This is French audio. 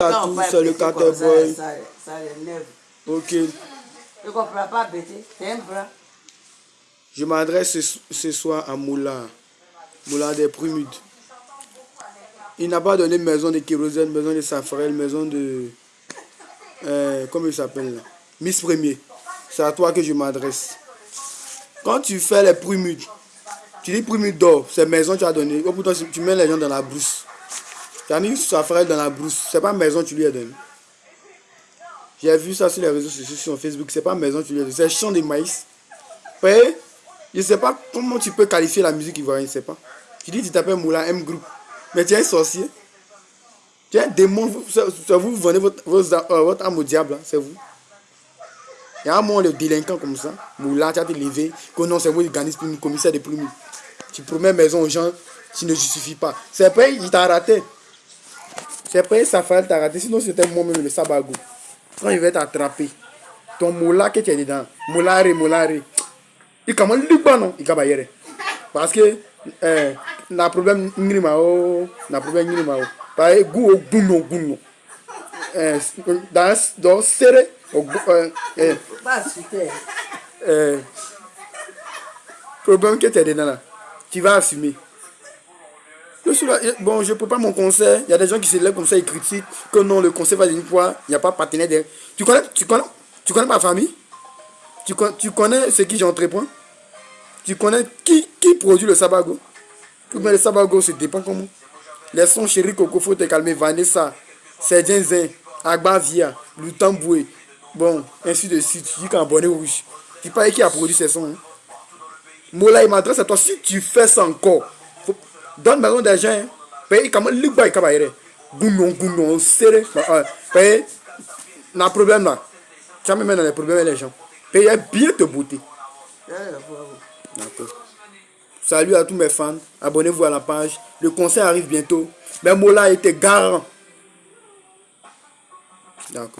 tout, c'est le carter boy. Ça. Ok. Je comprends pas. C'est un bras. Je m'adresse ce, ce soir à Moula. Moula des Prumudes. Il n'a pas donné maison de kérosène, maison de safrel, maison de... Euh, comment il s'appelle là? Miss Premier. C'est à toi que je m'adresse. Quand tu fais les Prumudes, tu dis Prumudes d'or, c'est maison tu as donné. Oh, pourtant, tu mets les gens dans la brousse. Tu mis safrel dans la brousse. C'est pas maison tu lui as donné. J'ai vu ça sur les réseaux sociaux, sur Facebook. C'est pas maison tu lui as donné. C'est champ de maïs. Ouais. Je sais pas comment tu peux qualifier la musique ivoirienne, je sais pas. Tu dis tu t'appelles Moula M Group. Mais tu es un sorcier. Tu es un démon. Vous, vous vendez euh, votre âme au diable, hein, c'est vous. Il y a un moment de délinquant comme ça. Moula, tu as te levé. Que non, c'est vous l'organisme le commissaire de plumes. Tu promets maison aux gens, tu ne justifies pas. C'est pas, il t'a raté. C'est pas, ça fait t'a raté. Sinon, c'était moi-même le sabago. Quand il va t'attraper, ton moula que tu es dedans, moulare, moulare, il commence à non, il va y Parce que, euh, na problème ngrima o na problème ngrima o pa gu o gunno gunno eh dans dans serré euh eh euh problème que tu es dedans là tu vas assumer bon, je prépare mon concert. Il y a des gens qui se lèvent comme ça et critiquent que non, le concert va d'une fois, il n'y a pas de partenaire. De... Tu connais, tu connais, tu connais ma famille? Tu, tu connais ce qui j'entreprends? Tu connais qui, qui produit le sabago? Mais le sabago, ça dépend comment. Les sons chéri Coco, faut te calmer. Vanessa, Sedien Zin, Agba Via, Lutamboué. Bon, ainsi de suite. Tu dis qu'un bonnet rouge. Tu parles qui a produit ces sons. Hein? Mola, il m'adresse à toi. Si tu fais ça encore, faut... donne-moi d'argent. Paye comment le bail kabaire. Gounon, gounon, serré. Paye. N'a problème là. Vas me mettre dans les problèmes les gens. Paye bien te beauté. D'accord. Salut à tous mes fans. Abonnez-vous à la page. Le concert arrive bientôt. Mais Mola était garant. D'accord.